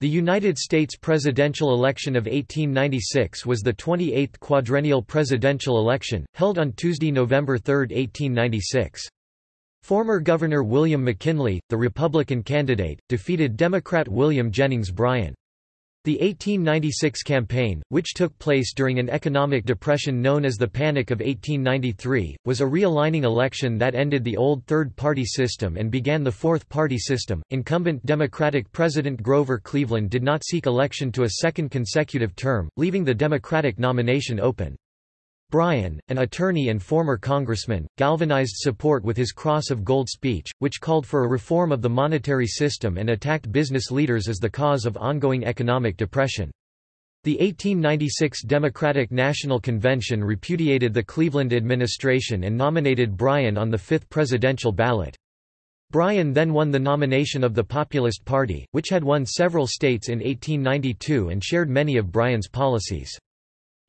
The United States presidential election of 1896 was the 28th quadrennial presidential election, held on Tuesday, November 3, 1896. Former Governor William McKinley, the Republican candidate, defeated Democrat William Jennings Bryan. The 1896 campaign, which took place during an economic depression known as the Panic of 1893, was a realigning election that ended the old third-party system and began the fourth-party system. Incumbent Democratic President Grover Cleveland did not seek election to a second consecutive term, leaving the Democratic nomination open. Bryan, an attorney and former congressman, galvanized support with his Cross of Gold speech, which called for a reform of the monetary system and attacked business leaders as the cause of ongoing economic depression. The 1896 Democratic National Convention repudiated the Cleveland administration and nominated Bryan on the fifth presidential ballot. Bryan then won the nomination of the Populist Party, which had won several states in 1892 and shared many of Bryan's policies.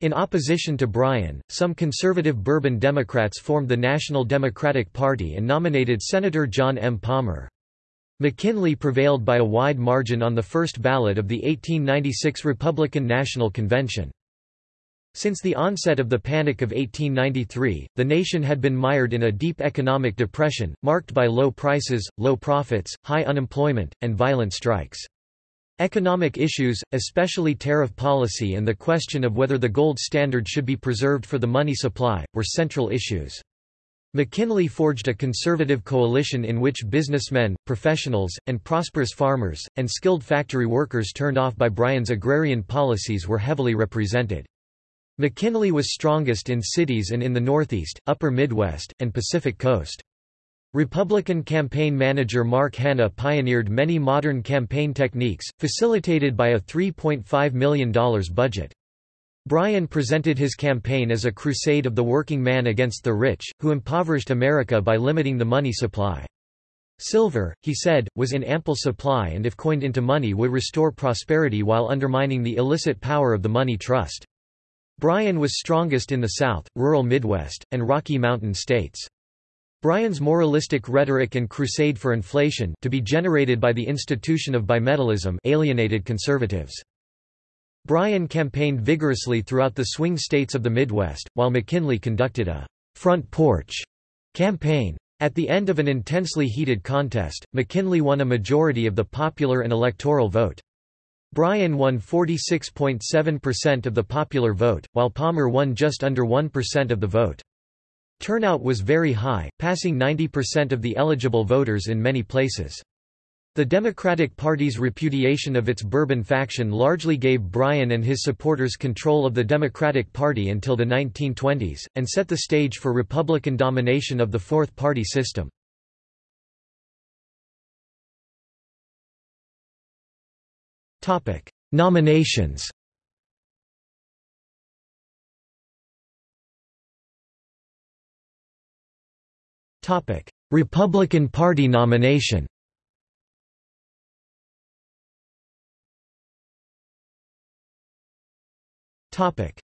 In opposition to Bryan, some conservative Bourbon Democrats formed the National Democratic Party and nominated Senator John M. Palmer. McKinley prevailed by a wide margin on the first ballot of the 1896 Republican National Convention. Since the onset of the Panic of 1893, the nation had been mired in a deep economic depression, marked by low prices, low profits, high unemployment, and violent strikes. Economic issues, especially tariff policy and the question of whether the gold standard should be preserved for the money supply, were central issues. McKinley forged a conservative coalition in which businessmen, professionals, and prosperous farmers, and skilled factory workers turned off by Bryan's agrarian policies were heavily represented. McKinley was strongest in cities and in the Northeast, Upper Midwest, and Pacific Coast. Republican campaign manager Mark Hanna pioneered many modern campaign techniques, facilitated by a $3.5 million budget. Bryan presented his campaign as a crusade of the working man against the rich, who impoverished America by limiting the money supply. Silver, he said, was in ample supply and if coined into money would restore prosperity while undermining the illicit power of the money trust. Bryan was strongest in the South, rural Midwest, and Rocky Mountain states. Bryan's moralistic rhetoric and crusade for inflation to be generated by the institution of bimetallism alienated conservatives. Bryan campaigned vigorously throughout the swing states of the Midwest, while McKinley conducted a «front porch» campaign. At the end of an intensely heated contest, McKinley won a majority of the popular and electoral vote. Bryan won 46.7% of the popular vote, while Palmer won just under 1% of the vote. Turnout was very high, passing 90% of the eligible voters in many places. The Democratic Party's repudiation of its Bourbon faction largely gave Bryan and his supporters control of the Democratic Party until the 1920s, and set the stage for Republican domination of the Fourth Party system. Nominations Republican Party nomination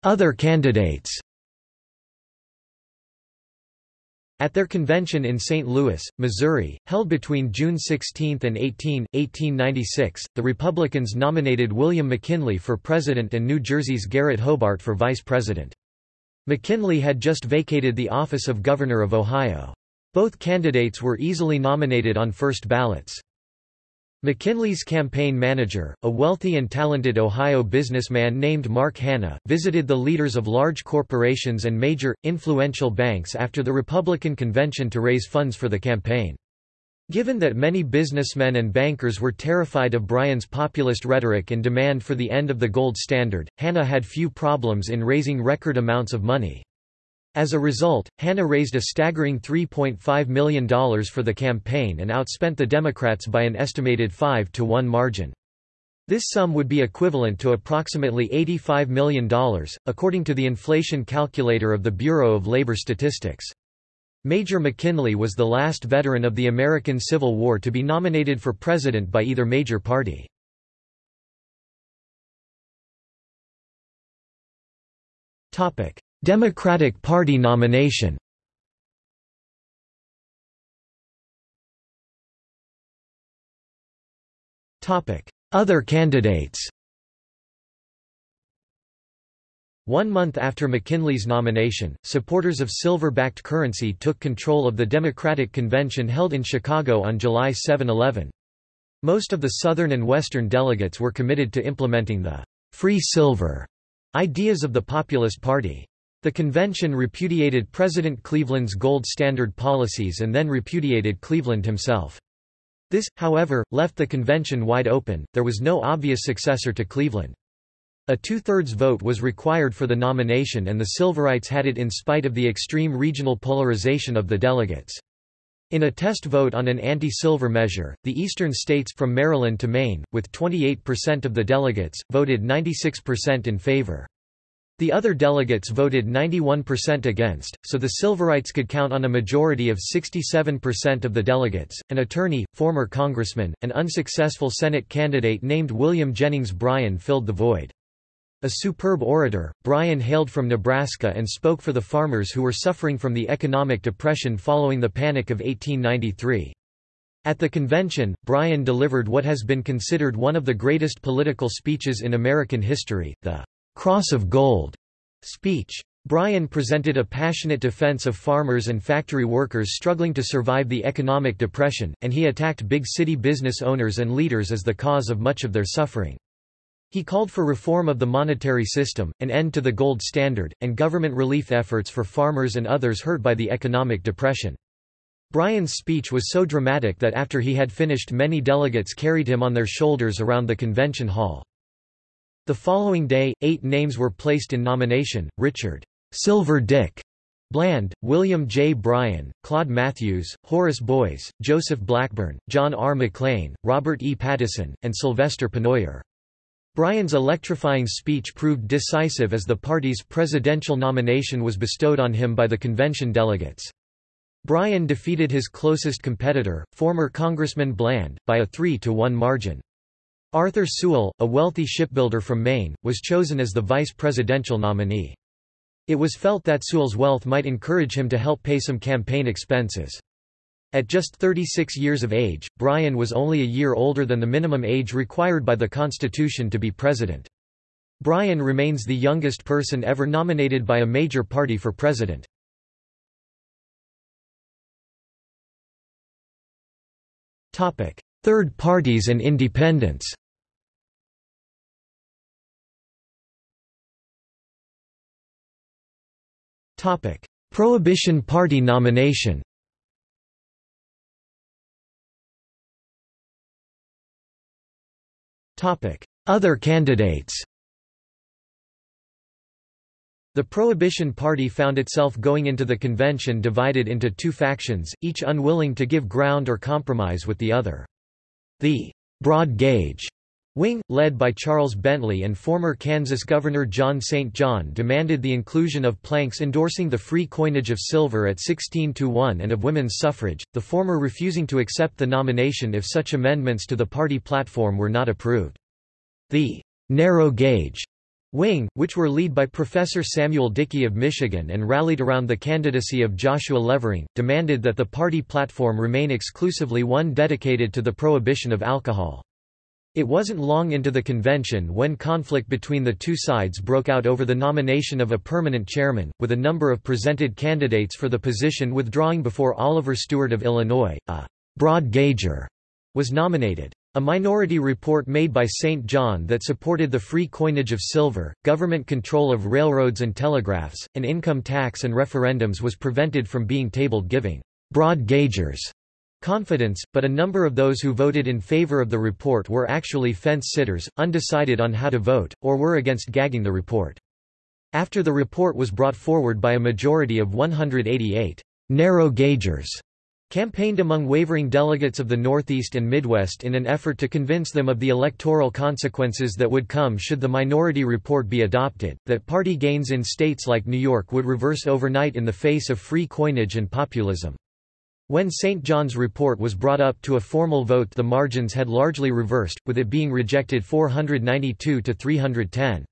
Other candidates At their convention in St. Louis, Missouri, held between June 16 and 18, 1896, the Republicans nominated William McKinley for president and New Jersey's Garrett Hobart for vice president. McKinley had just vacated the office of governor of Ohio. Both candidates were easily nominated on first ballots. McKinley's campaign manager, a wealthy and talented Ohio businessman named Mark Hanna, visited the leaders of large corporations and major, influential banks after the Republican convention to raise funds for the campaign. Given that many businessmen and bankers were terrified of Bryan's populist rhetoric and demand for the end of the gold standard, Hanna had few problems in raising record amounts of money. As a result, Hanna raised a staggering $3.5 million for the campaign and outspent the Democrats by an estimated 5 to 1 margin. This sum would be equivalent to approximately $85 million, according to the inflation calculator of the Bureau of Labor Statistics. Major McKinley was the last veteran of the American Civil War to be nominated for president by either major party. Democratic Party nomination other candidates One month after McKinley's nomination, supporters of silver-backed currency took control of the Democratic Convention held in Chicago on July 7–11. Most of the Southern and Western delegates were committed to implementing the «free silver» ideas of the Populist Party. The convention repudiated President Cleveland's gold standard policies and then repudiated Cleveland himself. This, however, left the convention wide open, there was no obvious successor to Cleveland. A two-thirds vote was required for the nomination and the Silverites had it in spite of the extreme regional polarization of the delegates. In a test vote on an anti-silver measure, the eastern states from Maryland to Maine, with 28% of the delegates, voted 96% in favor. The other delegates voted 91% against, so the Silverites could count on a majority of 67% of the delegates. An attorney, former congressman, and unsuccessful Senate candidate named William Jennings Bryan filled the void. A superb orator, Bryan hailed from Nebraska and spoke for the farmers who were suffering from the economic depression following the Panic of 1893. At the convention, Bryan delivered what has been considered one of the greatest political speeches in American history, the Cross of Gold speech. Bryan presented a passionate defense of farmers and factory workers struggling to survive the economic depression, and he attacked big city business owners and leaders as the cause of much of their suffering. He called for reform of the monetary system, an end to the gold standard, and government relief efforts for farmers and others hurt by the economic depression. Bryan's speech was so dramatic that after he had finished many delegates carried him on their shoulders around the convention hall. The following day, eight names were placed in nomination, Richard Silver Dick Bland, William J. Bryan, Claude Matthews, Horace Boies, Joseph Blackburn, John R. McLean, Robert E. Pattison, and Sylvester Pennoyer. Bryan's electrifying speech proved decisive as the party's presidential nomination was bestowed on him by the convention delegates. Bryan defeated his closest competitor, former Congressman Bland, by a 3-to-1 margin. Arthur Sewall, a wealthy shipbuilder from Maine, was chosen as the vice presidential nominee. It was felt that Sewall's wealth might encourage him to help pay some campaign expenses. At just 36 years of age, Bryan was only a year older than the minimum age required by the Constitution to be president. Bryan remains the youngest person ever nominated by a major party for president. Third parties and independents. Prohibition Party nomination. Other candidates. The Prohibition Party found itself going into the convention divided into two factions, each unwilling to give ground or compromise with the other. The broad gauge wing, led by Charles Bentley and former Kansas Governor John St. John demanded the inclusion of planks endorsing the free coinage of silver at 16 to 1 and of women's suffrage, the former refusing to accept the nomination if such amendments to the party platform were not approved. The narrow gauge wing, which were led by Professor Samuel Dickey of Michigan and rallied around the candidacy of Joshua Levering, demanded that the party platform remain exclusively one dedicated to the prohibition of alcohol. It wasn't long into the convention when conflict between the two sides broke out over the nomination of a permanent chairman, with a number of presented candidates for the position withdrawing before Oliver Stewart of Illinois, a broad gauger, was nominated. A minority report made by St. John that supported the free coinage of silver, government control of railroads and telegraphs, an income tax and referendums was prevented from being tabled giving broad gaugers confidence, but a number of those who voted in favor of the report were actually fence-sitters, undecided on how to vote, or were against gagging the report. After the report was brought forward by a majority of 188 narrow gaugers, campaigned among wavering delegates of the Northeast and Midwest in an effort to convince them of the electoral consequences that would come should the minority report be adopted, that party gains in states like New York would reverse overnight in the face of free coinage and populism. When St. John's report was brought up to a formal vote the margins had largely reversed, with it being rejected 492 to 310.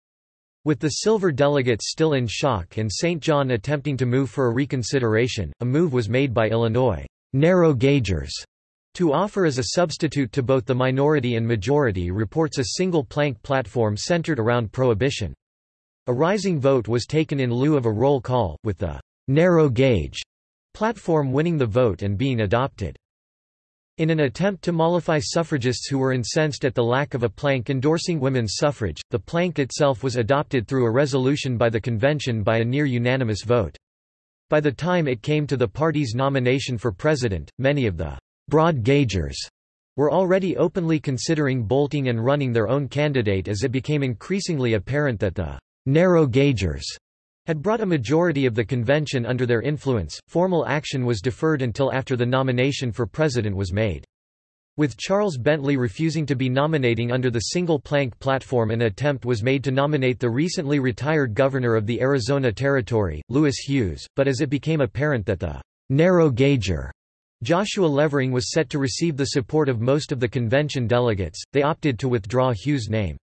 With the Silver delegates still in shock and St. John attempting to move for a reconsideration, a move was made by Illinois narrow gaugers To offer as a substitute to both the minority and majority reports a single plank platform centered around prohibition. A rising vote was taken in lieu of a roll call, with the narrow gauge platform winning the vote and being adopted. In an attempt to mollify suffragists who were incensed at the lack of a plank endorsing women's suffrage, the plank itself was adopted through a resolution by the convention by a near-unanimous vote. By the time it came to the party's nomination for president, many of the broad gaugers were already openly considering bolting and running their own candidate as it became increasingly apparent that the narrow gaugers had brought a majority of the convention under their influence. Formal action was deferred until after the nomination for president was made. With Charles Bentley refusing to be nominating under the single plank platform an attempt was made to nominate the recently retired governor of the Arizona Territory, Louis Hughes, but as it became apparent that the narrow gauger Joshua Levering was set to receive the support of most of the convention delegates, they opted to withdraw Hughes' name.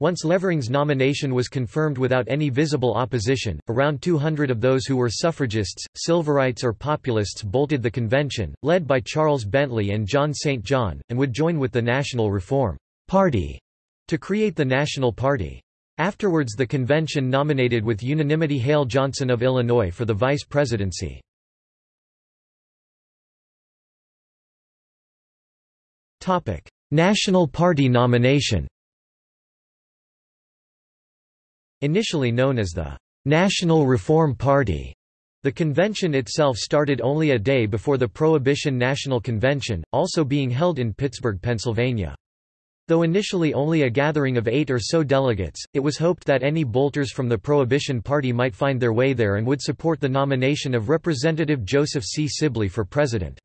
Once Levering's nomination was confirmed without any visible opposition, around 200 of those who were suffragists, Silverites or populists bolted the convention, led by Charles Bentley and John St. John, and would join with the National Reform Party to create the National Party. Afterwards the convention nominated with unanimity Hale Johnson of Illinois for the vice presidency. National Party nomination Initially known as the National Reform Party, the convention itself started only a day before the Prohibition National Convention, also being held in Pittsburgh, Pennsylvania. Though initially only a gathering of eight or so delegates, it was hoped that any bolters from the Prohibition Party might find their way there and would support the nomination of Representative Joseph C. Sibley for president.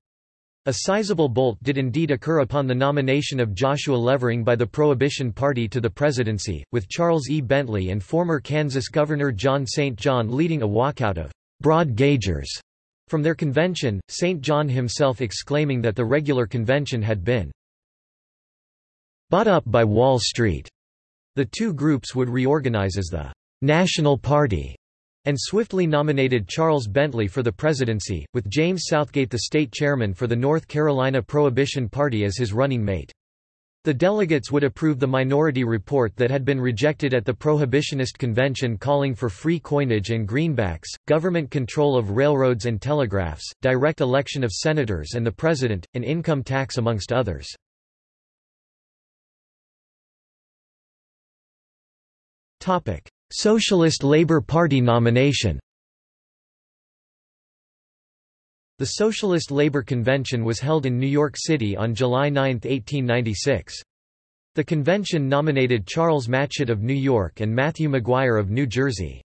A sizable bolt did indeed occur upon the nomination of Joshua Levering by the Prohibition Party to the presidency, with Charles E. Bentley and former Kansas Governor John St. John leading a walkout of broad gaugers from their convention, St. John himself exclaiming that the regular convention had been bought up by Wall Street. The two groups would reorganize as the National Party and swiftly nominated Charles Bentley for the presidency, with James Southgate the state chairman for the North Carolina Prohibition Party as his running mate. The delegates would approve the minority report that had been rejected at the Prohibitionist Convention calling for free coinage and greenbacks, government control of railroads and telegraphs, direct election of senators and the president, an income tax amongst others. Socialist Labour Party nomination The Socialist Labour Convention was held in New York City on July 9, 1896. The convention nominated Charles Matchett of New York and Matthew Maguire of New Jersey.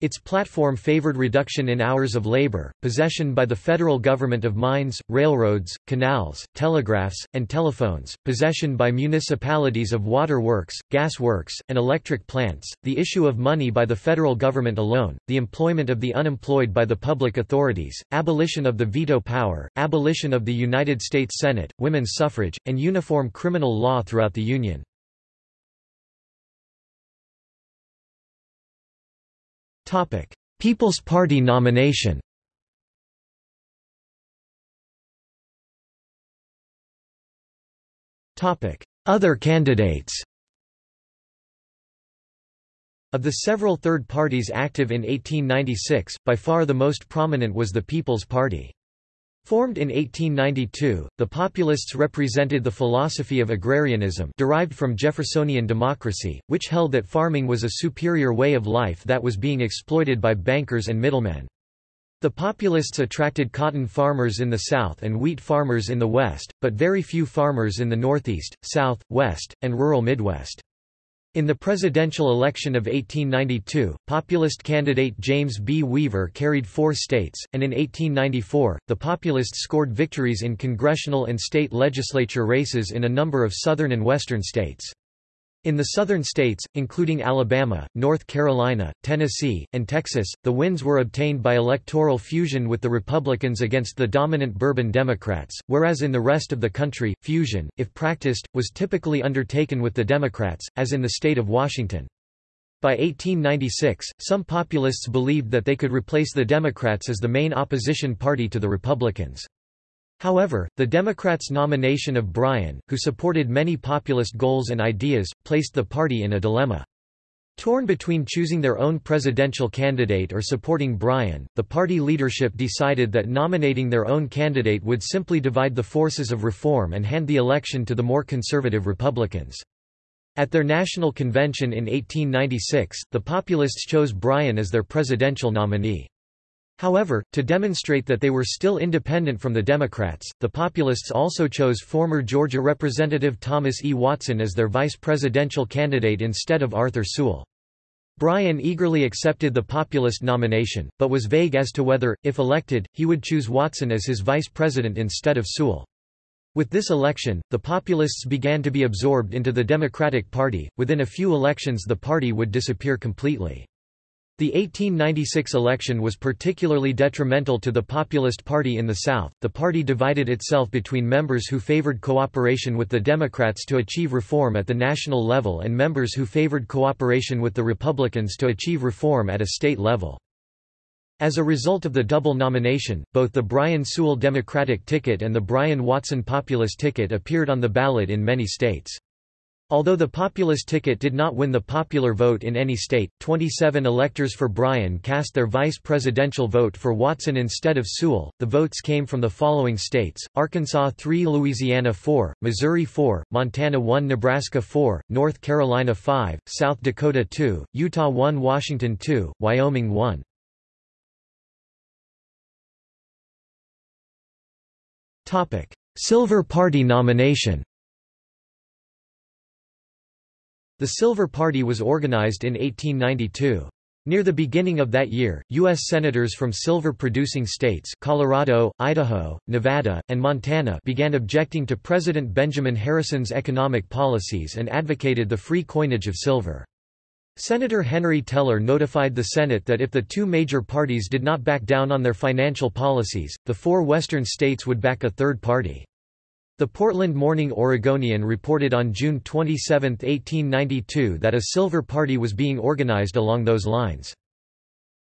Its platform favored reduction in hours of labor, possession by the federal government of mines, railroads, canals, telegraphs, and telephones, possession by municipalities of water works, gas works, and electric plants, the issue of money by the federal government alone, the employment of the unemployed by the public authorities, abolition of the veto power, abolition of the United States Senate, women's suffrage, and uniform criminal law throughout the Union. People's Party nomination Other candidates Of the several third parties active in 1896, by far the most prominent was the People's Party. Formed in 1892, the Populists represented the philosophy of agrarianism derived from Jeffersonian democracy, which held that farming was a superior way of life that was being exploited by bankers and middlemen. The Populists attracted cotton farmers in the South and wheat farmers in the West, but very few farmers in the Northeast, South, West, and rural Midwest. In the presidential election of 1892, populist candidate James B. Weaver carried four states, and in 1894, the Populists scored victories in congressional and state legislature races in a number of southern and western states. In the southern states, including Alabama, North Carolina, Tennessee, and Texas, the wins were obtained by electoral fusion with the Republicans against the dominant Bourbon Democrats, whereas in the rest of the country, fusion, if practiced, was typically undertaken with the Democrats, as in the state of Washington. By 1896, some populists believed that they could replace the Democrats as the main opposition party to the Republicans. However, the Democrats' nomination of Bryan, who supported many populist goals and ideas, placed the party in a dilemma. Torn between choosing their own presidential candidate or supporting Bryan, the party leadership decided that nominating their own candidate would simply divide the forces of reform and hand the election to the more conservative Republicans. At their national convention in 1896, the Populists chose Bryan as their presidential nominee. However, to demonstrate that they were still independent from the Democrats, the Populists also chose former Georgia Representative Thomas E. Watson as their vice presidential candidate instead of Arthur Sewall. Bryan eagerly accepted the populist nomination, but was vague as to whether, if elected, he would choose Watson as his vice president instead of Sewall. With this election, the populists began to be absorbed into the Democratic Party. Within a few elections, the party would disappear completely. The 1896 election was particularly detrimental to the Populist Party in the South. The party divided itself between members who favored cooperation with the Democrats to achieve reform at the national level and members who favored cooperation with the Republicans to achieve reform at a state level. As a result of the double nomination, both the Bryan Sewall Democratic ticket and the Bryan Watson Populist ticket appeared on the ballot in many states. Although the populist ticket did not win the popular vote in any state, 27 electors for Bryan cast their vice presidential vote for Watson instead of Sewall. The votes came from the following states Arkansas 3, Louisiana 4, Missouri 4, Montana 1, Nebraska 4, North Carolina 5, South Dakota 2, Utah 1, Washington 2, Wyoming 1. Silver Party nomination The Silver Party was organized in 1892. Near the beginning of that year, U.S. Senators from silver-producing states Colorado, Idaho, Nevada, and Montana began objecting to President Benjamin Harrison's economic policies and advocated the free coinage of silver. Senator Henry Teller notified the Senate that if the two major parties did not back down on their financial policies, the four western states would back a third party. The Portland Morning Oregonian reported on June 27, 1892 that a Silver Party was being organized along those lines.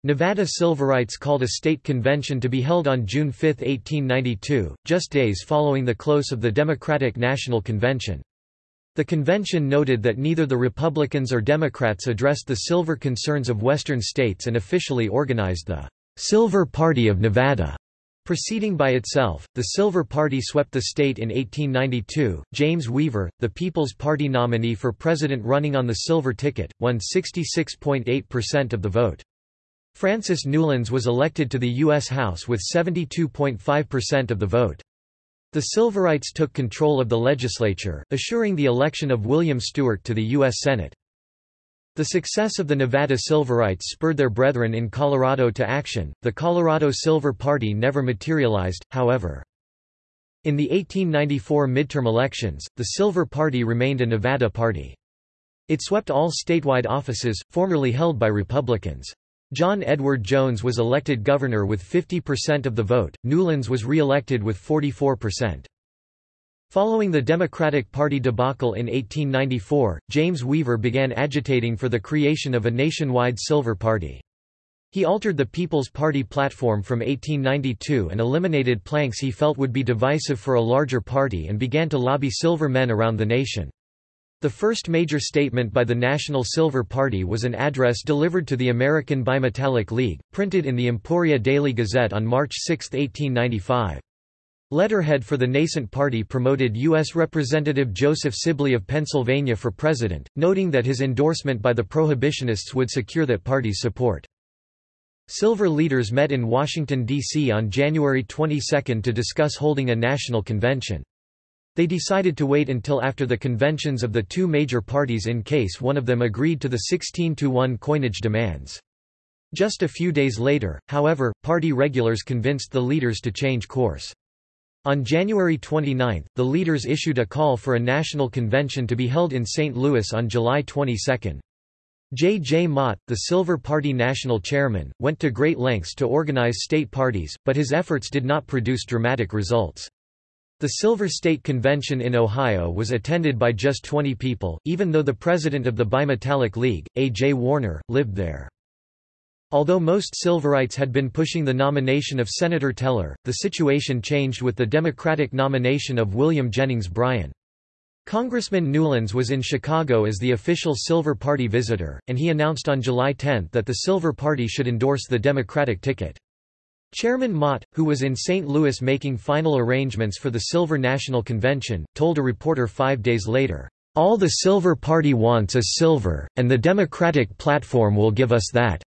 Nevada Silverites called a state convention to be held on June 5, 1892, just days following the close of the Democratic National Convention. The convention noted that neither the Republicans or Democrats addressed the silver concerns of western states and officially organized the Silver Party of Nevada. Proceeding by itself, the Silver Party swept the state in 1892. James Weaver, the People's Party nominee for president running on the Silver ticket, won 66.8% of the vote. Francis Newlands was elected to the U.S. House with 72.5% of the vote. The Silverites took control of the legislature, assuring the election of William Stewart to the U.S. Senate. The success of the Nevada Silverites spurred their brethren in Colorado to action. The Colorado Silver Party never materialized, however. In the 1894 midterm elections, the Silver Party remained a Nevada party. It swept all statewide offices, formerly held by Republicans. John Edward Jones was elected governor with 50% of the vote, Newlands was re-elected with 44%. Following the Democratic Party debacle in 1894, James Weaver began agitating for the creation of a nationwide Silver Party. He altered the People's Party platform from 1892 and eliminated planks he felt would be divisive for a larger party and began to lobby silver men around the nation. The first major statement by the National Silver Party was an address delivered to the American Bimetallic League, printed in the Emporia Daily Gazette on March 6, 1895. Letterhead for the nascent party promoted U.S. Representative Joseph Sibley of Pennsylvania for president, noting that his endorsement by the Prohibitionists would secure that party's support. Silver leaders met in Washington, D.C. on January 22 to discuss holding a national convention. They decided to wait until after the conventions of the two major parties in case one of them agreed to the 16-to-1 coinage demands. Just a few days later, however, party regulars convinced the leaders to change course. On January 29, the leaders issued a call for a national convention to be held in St. Louis on July 22. J. J. Mott, the Silver Party national chairman, went to great lengths to organize state parties, but his efforts did not produce dramatic results. The Silver State Convention in Ohio was attended by just 20 people, even though the president of the Bimetallic League, A. J. Warner, lived there. Although most Silverites had been pushing the nomination of Senator Teller, the situation changed with the Democratic nomination of William Jennings Bryan. Congressman Newlands was in Chicago as the official Silver Party visitor, and he announced on July 10 that the Silver Party should endorse the Democratic ticket. Chairman Mott, who was in St. Louis making final arrangements for the Silver National Convention, told a reporter five days later, "...all the Silver Party wants is silver, and the Democratic platform will give us that."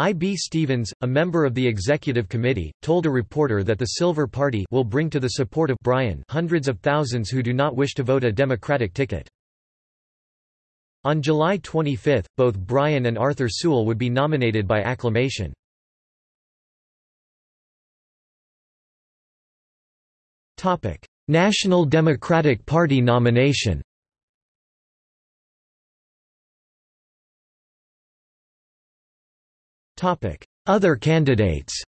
I. B. Stevens, a member of the executive committee, told a reporter that the Silver Party will bring to the support of Bryan hundreds of thousands who do not wish to vote a Democratic ticket. On July 25, both Bryan and Arthur Sewall would be nominated by acclamation. National Democratic Party nomination Other candidates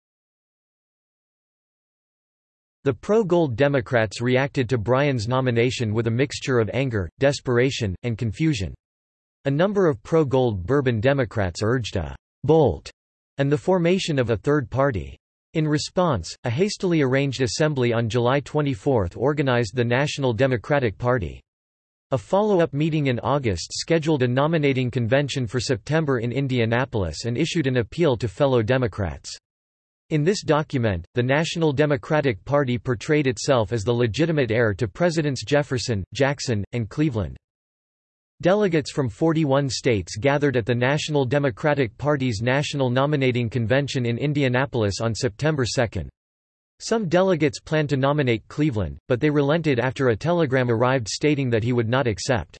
The pro-gold Democrats reacted to Bryan's nomination with a mixture of anger, desperation, and confusion. A number of pro-gold Bourbon Democrats urged a «bolt» and the formation of a third party. In response, a hastily arranged assembly on July 24 organized the National Democratic Party. A follow-up meeting in August scheduled a nominating convention for September in Indianapolis and issued an appeal to fellow Democrats. In this document, the National Democratic Party portrayed itself as the legitimate heir to Presidents Jefferson, Jackson, and Cleveland. Delegates from 41 states gathered at the National Democratic Party's National Nominating Convention in Indianapolis on September 2. Some delegates planned to nominate Cleveland, but they relented after a telegram arrived stating that he would not accept.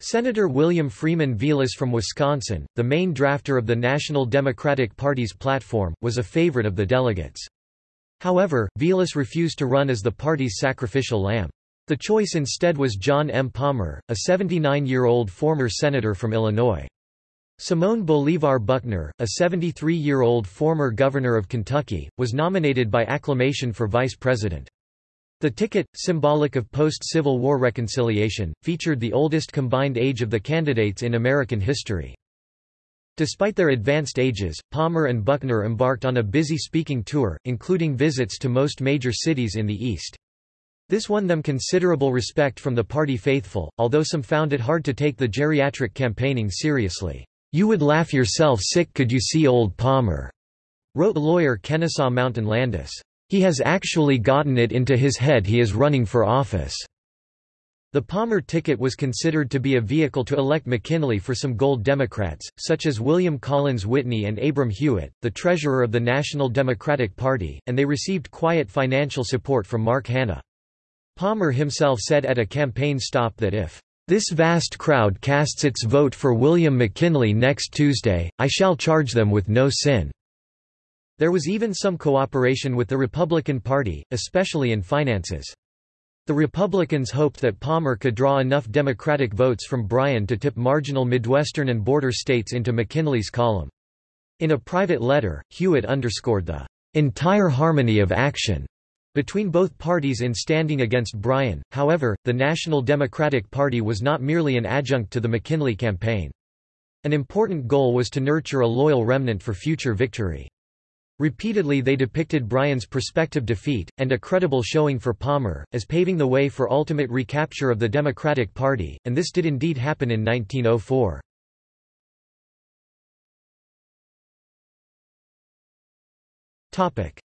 Senator William Freeman Vilas from Wisconsin, the main drafter of the National Democratic Party's platform, was a favorite of the delegates. However, Vilas refused to run as the party's sacrificial lamb. The choice instead was John M. Palmer, a 79-year-old former senator from Illinois. Simón Bolívar Buckner, a 73-year-old former governor of Kentucky, was nominated by acclamation for vice president. The ticket, symbolic of post-Civil War reconciliation, featured the oldest combined age of the candidates in American history. Despite their advanced ages, Palmer and Buckner embarked on a busy speaking tour, including visits to most major cities in the East. This won them considerable respect from the party faithful, although some found it hard to take the geriatric campaigning seriously. You would laugh yourself sick could you see old Palmer, wrote lawyer Kennesaw Mountain Landis. He has actually gotten it into his head he is running for office. The Palmer ticket was considered to be a vehicle to elect McKinley for some gold Democrats, such as William Collins Whitney and Abram Hewitt, the treasurer of the National Democratic Party, and they received quiet financial support from Mark Hanna. Palmer himself said at a campaign stop that if this vast crowd casts its vote for William McKinley next Tuesday, I shall charge them with no sin." There was even some cooperation with the Republican Party, especially in finances. The Republicans hoped that Palmer could draw enough Democratic votes from Bryan to tip marginal Midwestern and border states into McKinley's column. In a private letter, Hewitt underscored the entire harmony of action between both parties in standing against Bryan, however, the National Democratic Party was not merely an adjunct to the McKinley campaign. An important goal was to nurture a loyal remnant for future victory. Repeatedly they depicted Bryan's prospective defeat, and a credible showing for Palmer, as paving the way for ultimate recapture of the Democratic Party, and this did indeed happen in 1904.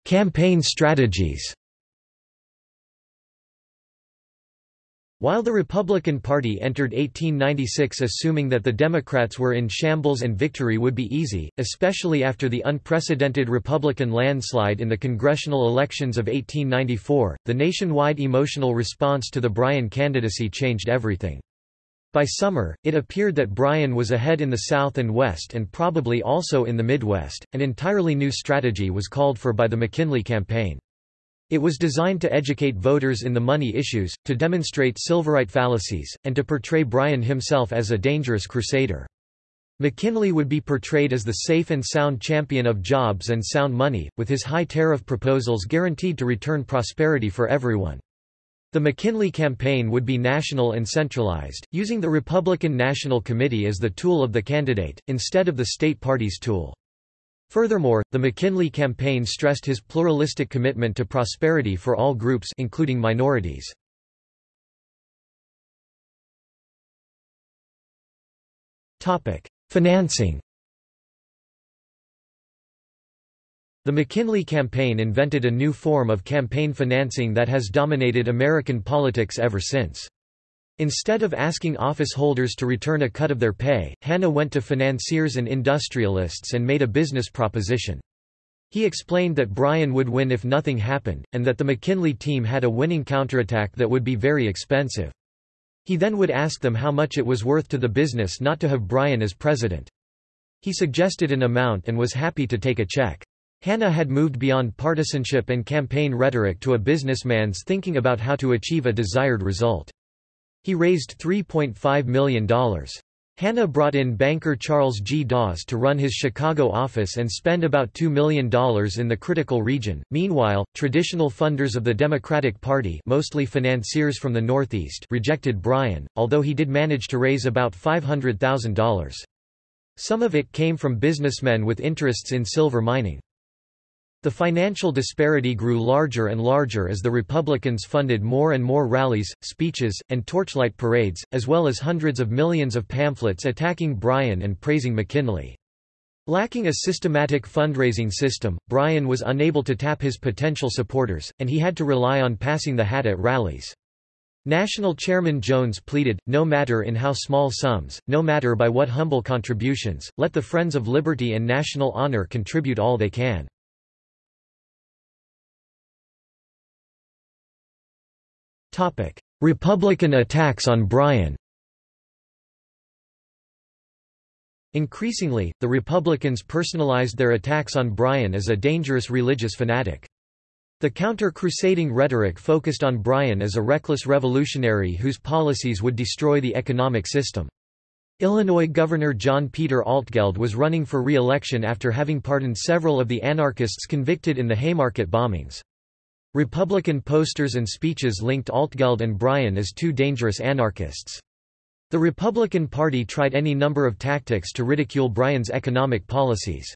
Campaign strategies While the Republican Party entered 1896 assuming that the Democrats were in shambles and victory would be easy, especially after the unprecedented Republican landslide in the congressional elections of 1894, the nationwide emotional response to the Bryan candidacy changed everything. By summer, it appeared that Bryan was ahead in the South and West and probably also in the Midwest. An entirely new strategy was called for by the McKinley campaign. It was designed to educate voters in the money issues, to demonstrate Silverite fallacies, and to portray Bryan himself as a dangerous crusader. McKinley would be portrayed as the safe and sound champion of jobs and sound money, with his high tariff proposals guaranteed to return prosperity for everyone. The McKinley campaign would be national and centralized, using the Republican National Committee as the tool of the candidate, instead of the state party's tool. Furthermore, the McKinley campaign stressed his pluralistic commitment to prosperity for all groups including minorities. Topic: Financing The McKinley campaign invented a new form of campaign financing that has dominated American politics ever since. Instead of asking office holders to return a cut of their pay, Hanna went to financiers and industrialists and made a business proposition. He explained that Bryan would win if nothing happened, and that the McKinley team had a winning counterattack that would be very expensive. He then would ask them how much it was worth to the business not to have Bryan as president. He suggested an amount and was happy to take a check. Hanna had moved beyond partisanship and campaign rhetoric to a businessman's thinking about how to achieve a desired result. He raised $3.5 million. Hanna brought in banker Charles G. Dawes to run his Chicago office and spend about $2 million in the critical region. Meanwhile, traditional funders of the Democratic Party mostly financiers from the Northeast rejected Bryan, although he did manage to raise about $500,000. Some of it came from businessmen with interests in silver mining. The financial disparity grew larger and larger as the Republicans funded more and more rallies, speeches, and torchlight parades, as well as hundreds of millions of pamphlets attacking Bryan and praising McKinley. Lacking a systematic fundraising system, Bryan was unable to tap his potential supporters, and he had to rely on passing the hat at rallies. National Chairman Jones pleaded, no matter in how small sums, no matter by what humble contributions, let the Friends of Liberty and National Honor contribute all they can. Republican attacks on Bryan Increasingly, the Republicans personalized their attacks on Bryan as a dangerous religious fanatic. The counter-crusading rhetoric focused on Bryan as a reckless revolutionary whose policies would destroy the economic system. Illinois Governor John Peter Altgeld was running for re-election after having pardoned several of the anarchists convicted in the Haymarket bombings. Republican posters and speeches linked Altgeld and Bryan as two dangerous anarchists. The Republican Party tried any number of tactics to ridicule Bryan's economic policies.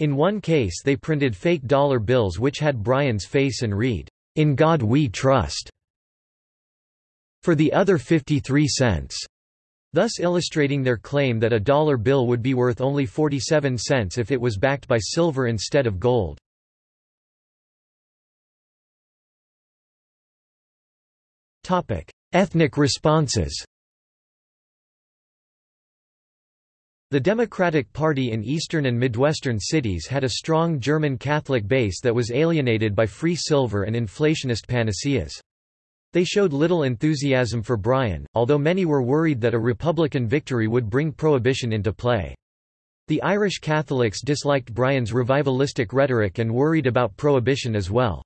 In one case they printed fake dollar bills which had Bryan's face and read, "'In God We Trust' for the other 53 cents, thus illustrating their claim that a dollar bill would be worth only 47 cents if it was backed by silver instead of gold. Ethnic responses The Democratic Party in eastern and midwestern cities had a strong German Catholic base that was alienated by free silver and inflationist panaceas. They showed little enthusiasm for Bryan, although many were worried that a Republican victory would bring prohibition into play. The Irish Catholics disliked Bryan's revivalistic rhetoric and worried about prohibition as well.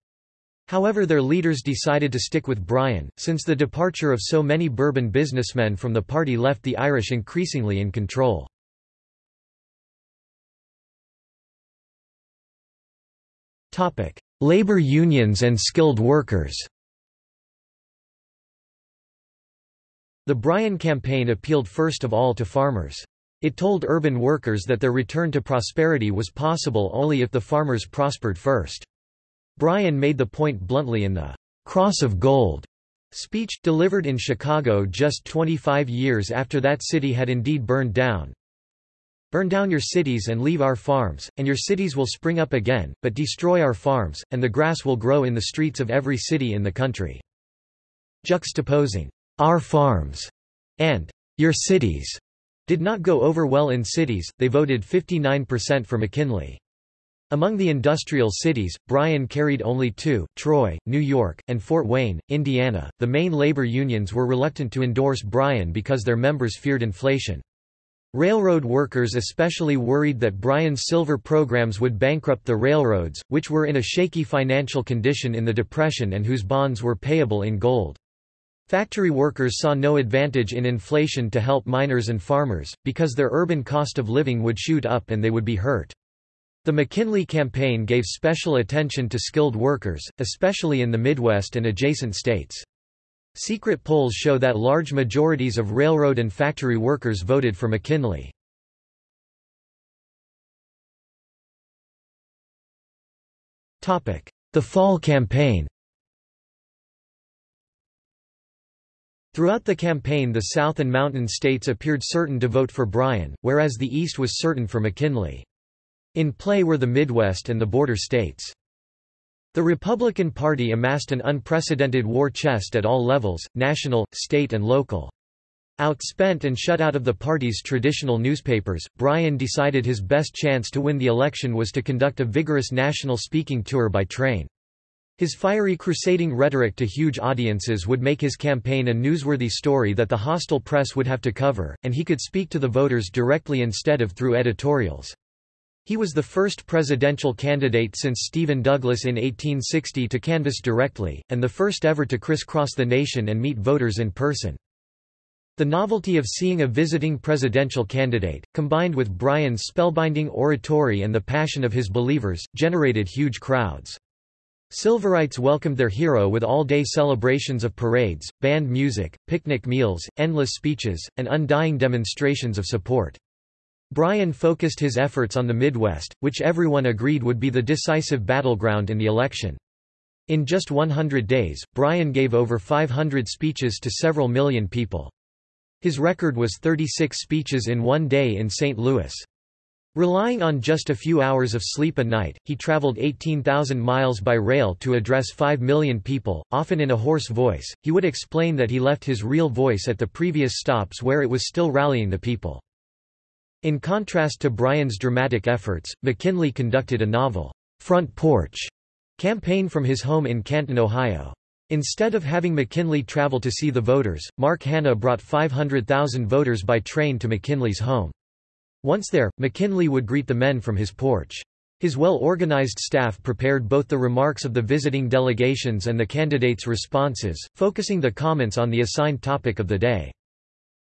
However their leaders decided to stick with Bryan, since the departure of so many Bourbon businessmen from the party left the Irish increasingly in control. Labor unions and skilled workers The Bryan campaign appealed first of all to farmers. It told urban workers that their return to prosperity was possible only if the farmers prospered first. Bryan made the point bluntly in the Cross of Gold speech, delivered in Chicago just 25 years after that city had indeed burned down. Burn down your cities and leave our farms, and your cities will spring up again, but destroy our farms, and the grass will grow in the streets of every city in the country. Juxtaposing, our farms, and your cities, did not go over well in cities, they voted 59% for McKinley. Among the industrial cities, Bryan carried only two, Troy, New York, and Fort Wayne, Indiana. The main labor unions were reluctant to endorse Bryan because their members feared inflation. Railroad workers especially worried that Bryan's silver programs would bankrupt the railroads, which were in a shaky financial condition in the Depression and whose bonds were payable in gold. Factory workers saw no advantage in inflation to help miners and farmers, because their urban cost of living would shoot up and they would be hurt. The McKinley campaign gave special attention to skilled workers, especially in the Midwest and adjacent states. Secret polls show that large majorities of railroad and factory workers voted for McKinley. The Fall Campaign Throughout the campaign the South and Mountain states appeared certain to vote for Bryan, whereas the East was certain for McKinley. In play were the Midwest and the border states. The Republican Party amassed an unprecedented war chest at all levels, national, state and local. Outspent and shut out of the party's traditional newspapers, Bryan decided his best chance to win the election was to conduct a vigorous national speaking tour by train. His fiery crusading rhetoric to huge audiences would make his campaign a newsworthy story that the hostile press would have to cover, and he could speak to the voters directly instead of through editorials. He was the first presidential candidate since Stephen Douglas in 1860 to canvass directly, and the first ever to crisscross the nation and meet voters in person. The novelty of seeing a visiting presidential candidate, combined with Bryan's spellbinding oratory and the passion of his believers, generated huge crowds. Silverites welcomed their hero with all-day celebrations of parades, band music, picnic meals, endless speeches, and undying demonstrations of support. Bryan focused his efforts on the Midwest, which everyone agreed would be the decisive battleground in the election. In just 100 days, Bryan gave over 500 speeches to several million people. His record was 36 speeches in one day in St. Louis. Relying on just a few hours of sleep a night, he traveled 18,000 miles by rail to address 5 million people, often in a hoarse voice. He would explain that he left his real voice at the previous stops where it was still rallying the people. In contrast to Bryan's dramatic efforts, McKinley conducted a novel, front porch campaign from his home in Canton, Ohio. Instead of having McKinley travel to see the voters, Mark Hanna brought 500,000 voters by train to McKinley's home. Once there, McKinley would greet the men from his porch. His well-organized staff prepared both the remarks of the visiting delegations and the candidates' responses, focusing the comments on the assigned topic of the day.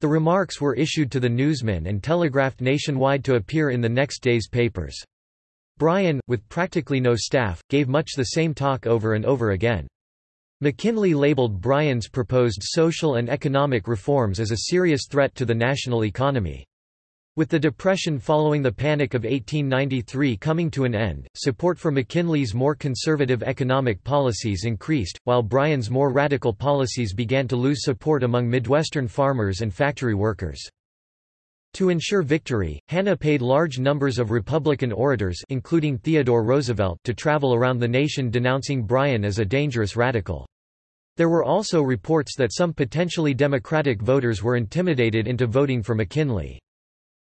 The remarks were issued to the newsmen and telegraphed nationwide to appear in the next day's papers. Bryan, with practically no staff, gave much the same talk over and over again. McKinley labeled Bryan's proposed social and economic reforms as a serious threat to the national economy. With the Depression following the Panic of 1893 coming to an end, support for McKinley's more conservative economic policies increased, while Bryan's more radical policies began to lose support among Midwestern farmers and factory workers. To ensure victory, Hanna paid large numbers of Republican orators including Theodore Roosevelt to travel around the nation denouncing Bryan as a dangerous radical. There were also reports that some potentially Democratic voters were intimidated into voting for McKinley.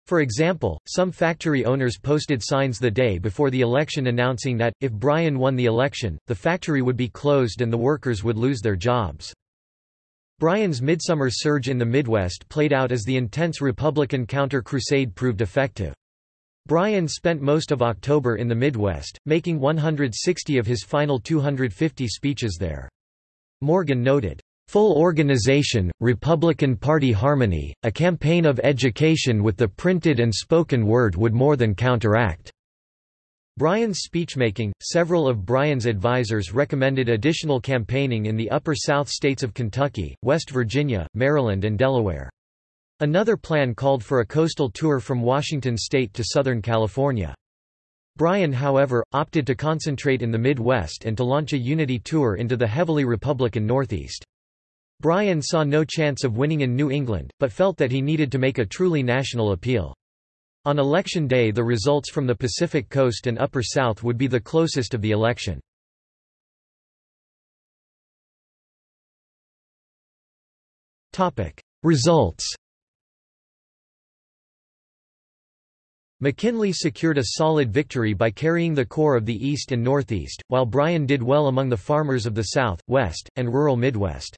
For example, some factory owners posted signs the day before the election announcing that, if Bryan won the election, the factory would be closed and the workers would lose their jobs. Bryan's midsummer surge in the Midwest played out as the intense Republican counter-crusade proved effective. Bryan spent most of October in the Midwest, making 160 of his final 250 speeches there. Morgan noted, Full organization, Republican Party harmony, a campaign of education with the printed and spoken word would more than counteract. Bryan's speechmaking, several of Bryan's advisers recommended additional campaigning in the upper South states of Kentucky, West Virginia, Maryland and Delaware. Another plan called for a coastal tour from Washington state to Southern California. Bryan however, opted to concentrate in the Midwest and to launch a unity tour into the heavily Republican Northeast. Bryan saw no chance of winning in New England, but felt that he needed to make a truly national appeal. On election day the results from the Pacific Coast and Upper South would be the closest of the election. Results McKinley secured a solid victory by carrying the core of the East and Northeast, while Bryan did well among the farmers of the South, West, and rural Midwest.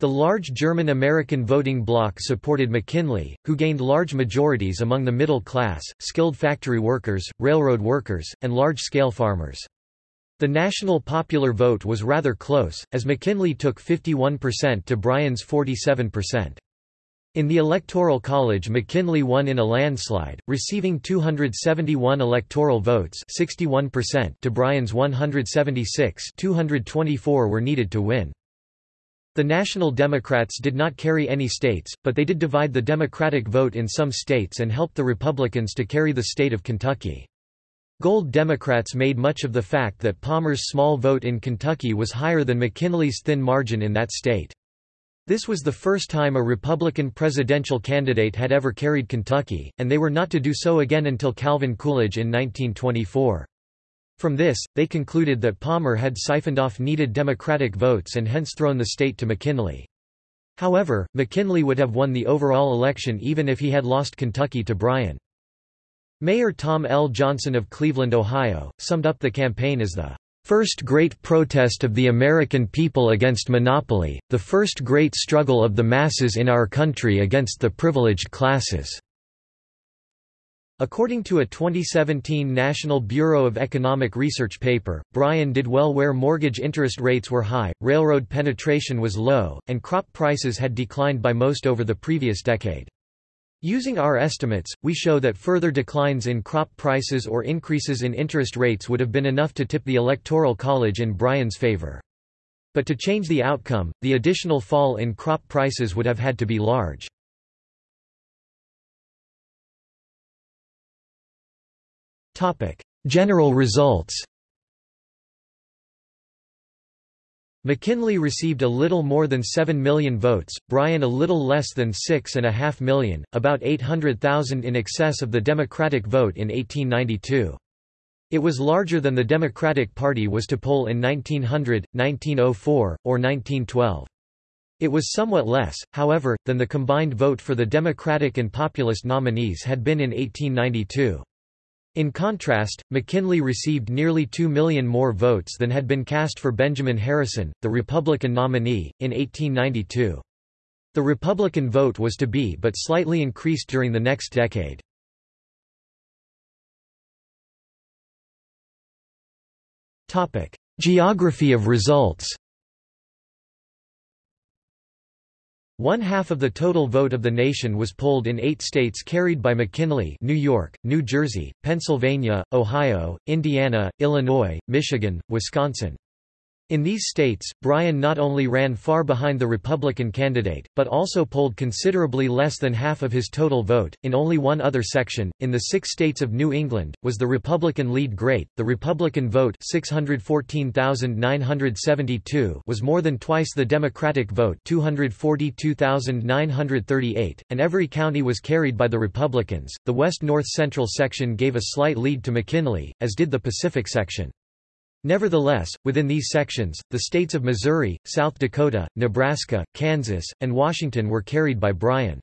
The large German-American voting bloc supported McKinley, who gained large majorities among the middle class, skilled factory workers, railroad workers, and large-scale farmers. The national popular vote was rather close, as McKinley took 51% to Bryan's 47%. In the Electoral College McKinley won in a landslide, receiving 271 electoral votes 61% to Bryan's 176 224 were needed to win. The National Democrats did not carry any states, but they did divide the Democratic vote in some states and helped the Republicans to carry the state of Kentucky. Gold Democrats made much of the fact that Palmer's small vote in Kentucky was higher than McKinley's thin margin in that state. This was the first time a Republican presidential candidate had ever carried Kentucky, and they were not to do so again until Calvin Coolidge in 1924. From this, they concluded that Palmer had siphoned off needed Democratic votes and hence thrown the state to McKinley. However, McKinley would have won the overall election even if he had lost Kentucky to Bryan. Mayor Tom L. Johnson of Cleveland, Ohio, summed up the campaign as the first great protest of the American people against monopoly, the first great struggle of the masses in our country against the privileged classes." According to a 2017 National Bureau of Economic Research paper, Bryan did well where mortgage interest rates were high, railroad penetration was low, and crop prices had declined by most over the previous decade. Using our estimates, we show that further declines in crop prices or increases in interest rates would have been enough to tip the Electoral College in Bryan's favor. But to change the outcome, the additional fall in crop prices would have had to be large. General results McKinley received a little more than 7 million votes, Bryan a little less than 6.5 million, about 800,000 in excess of the Democratic vote in 1892. It was larger than the Democratic Party was to poll in 1900, 1904, or 1912. It was somewhat less, however, than the combined vote for the Democratic and Populist nominees had been in 1892. In contrast, McKinley received nearly 2 million more votes than had been cast for Benjamin Harrison, the Republican nominee, in 1892. The Republican vote was to be but slightly increased during the next decade. Geography of results One half of the total vote of the nation was polled in eight states carried by McKinley New York, New Jersey, Pennsylvania, Ohio, Indiana, Illinois, Michigan, Wisconsin. In these states, Bryan not only ran far behind the Republican candidate, but also polled considerably less than half of his total vote. In only one other section, in the six states of New England, was the Republican lead great. The Republican vote 614,972 was more than twice the Democratic vote 242,938, and every county was carried by the Republicans. The West North Central section gave a slight lead to McKinley, as did the Pacific section. Nevertheless, within these sections, the states of Missouri, South Dakota, Nebraska, Kansas, and Washington were carried by Bryan.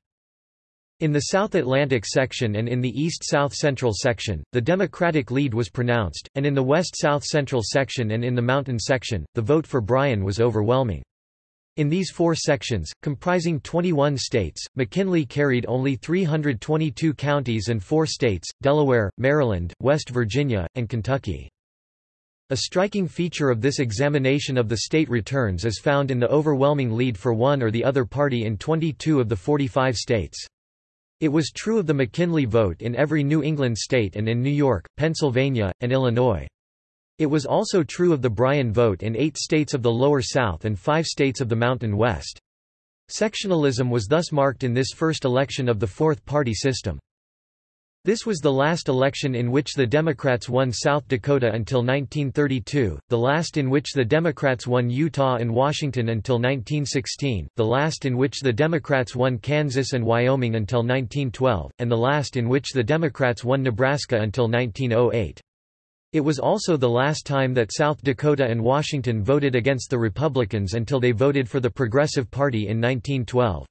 In the South Atlantic section and in the East-South Central section, the Democratic lead was pronounced, and in the West-South Central section and in the Mountain section, the vote for Bryan was overwhelming. In these four sections, comprising 21 states, McKinley carried only 322 counties and four states, Delaware, Maryland, West Virginia, and Kentucky. A striking feature of this examination of the state returns is found in the overwhelming lead for one or the other party in 22 of the 45 states. It was true of the McKinley vote in every New England state and in New York, Pennsylvania, and Illinois. It was also true of the Bryan vote in eight states of the Lower South and five states of the Mountain West. Sectionalism was thus marked in this first election of the fourth-party system. This was the last election in which the Democrats won South Dakota until 1932, the last in which the Democrats won Utah and Washington until 1916, the last in which the Democrats won Kansas and Wyoming until 1912, and the last in which the Democrats won Nebraska until 1908. It was also the last time that South Dakota and Washington voted against the Republicans until they voted for the Progressive Party in 1912.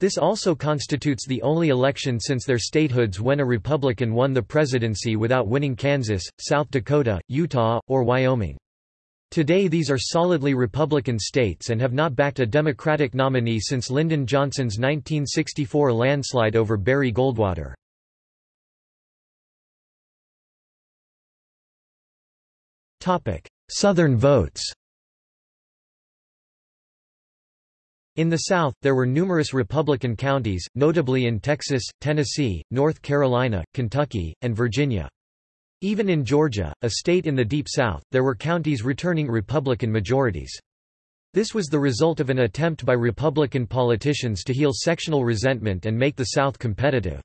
This also constitutes the only election since their statehoods when a Republican won the presidency without winning Kansas, South Dakota, Utah, or Wyoming. Today these are solidly Republican states and have not backed a Democratic nominee since Lyndon Johnson's 1964 landslide over Barry Goldwater. Southern votes In the South, there were numerous Republican counties, notably in Texas, Tennessee, North Carolina, Kentucky, and Virginia. Even in Georgia, a state in the Deep South, there were counties returning Republican majorities. This was the result of an attempt by Republican politicians to heal sectional resentment and make the South competitive.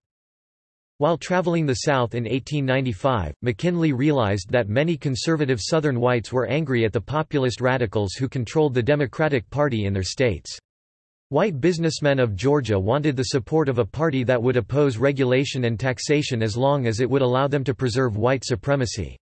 While traveling the South in 1895, McKinley realized that many conservative Southern whites were angry at the populist radicals who controlled the Democratic Party in their states. White businessmen of Georgia wanted the support of a party that would oppose regulation and taxation as long as it would allow them to preserve white supremacy.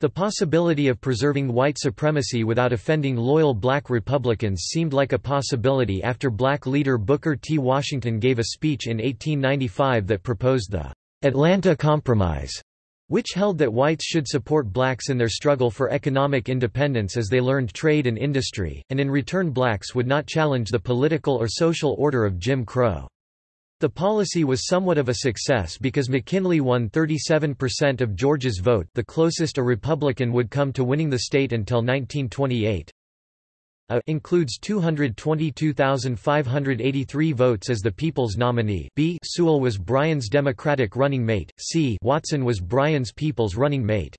The possibility of preserving white supremacy without offending loyal black Republicans seemed like a possibility after black leader Booker T. Washington gave a speech in 1895 that proposed the Atlanta Compromise, which held that whites should support blacks in their struggle for economic independence as they learned trade and industry, and in return blacks would not challenge the political or social order of Jim Crow. The policy was somewhat of a success because McKinley won 37% of Georgia's vote the closest a Republican would come to winning the state until 1928. A includes 222,583 votes as the People's nominee B Sewall was Bryan's Democratic running mate, C Watson was Bryan's People's running mate.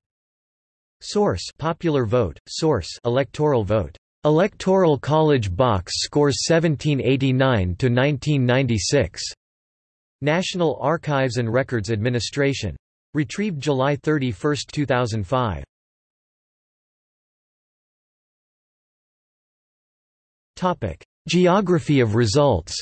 Source popular vote, source electoral vote. Electoral College box scores 1789 to 1996. National Archives and Records Administration. Retrieved July 31, 2005. Topic: Geography of results.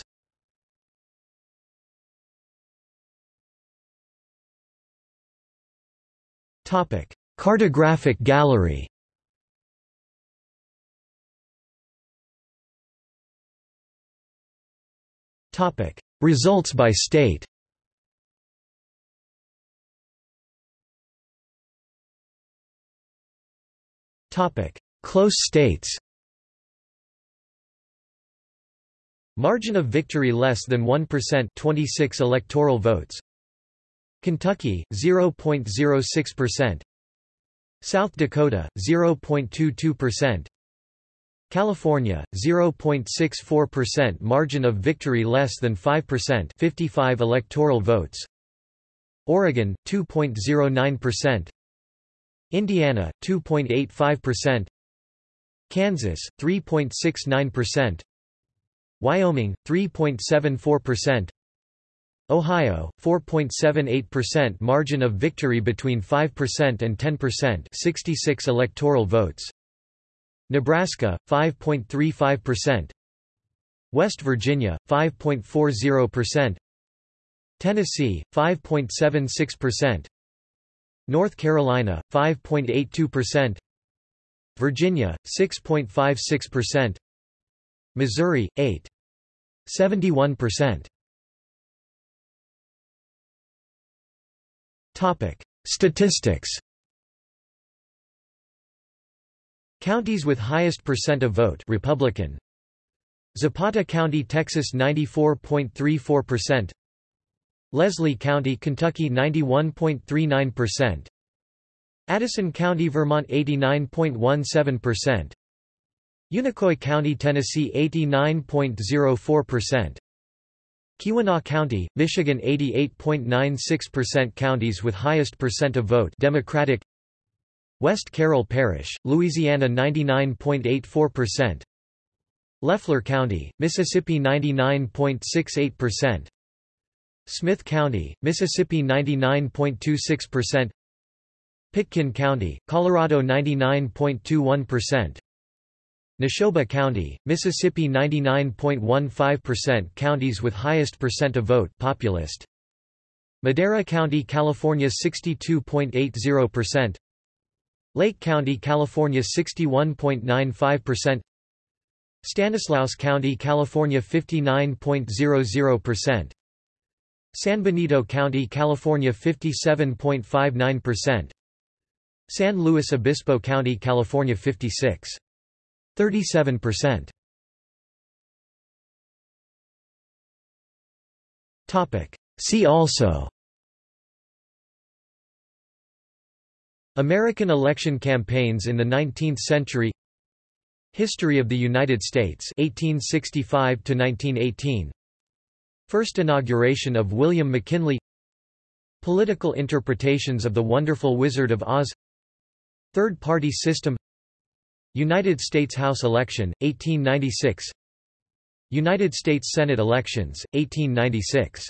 Topic: Cartographic gallery. Topic: Results by state. Topic: Close states. Margin of victory less than 1% 26 electoral votes. Kentucky 0.06% South Dakota 0.22% California 0.64% margin of victory less than 5% 55 electoral votes. Oregon 2.09% Indiana 2.85% Kansas 3.69% Wyoming 3.74%, Ohio 4.78% margin of victory between 5% and 10%, 66 electoral votes. Nebraska 5.35%, West Virginia 5.40%, Tennessee 5.76%, North Carolina 5.82%, Virginia 6.56%, Missouri 8 71%. Topic: Statistics. Counties with highest percent of vote Republican. Zapata County, Texas 94.34%. Leslie County, Kentucky 91.39%. Addison County, Vermont 89.17%. Unicoi County, Tennessee 89.04%. Keweenaw County, Michigan 88.96% Counties with highest percent of vote Democratic. West Carroll Parish, Louisiana 99.84% Leflore County, Mississippi 99.68% Smith County, Mississippi 99.26% Pitkin County, Colorado 99.21% Neshoba County, Mississippi 99.15% Counties with highest percent of vote populist. Madera County, California 62.80% Lake County, California 61.95% Stanislaus County, California 59.00% San Benito County, California 57.59% San Luis Obispo County, California 56. 37%. Topic. See also. American election campaigns in the 19th century. History of the United States 1865 to 1918 First inauguration of William McKinley. Political interpretations of The Wonderful Wizard of Oz. Third party system United States House election, 1896 United States Senate elections, 1896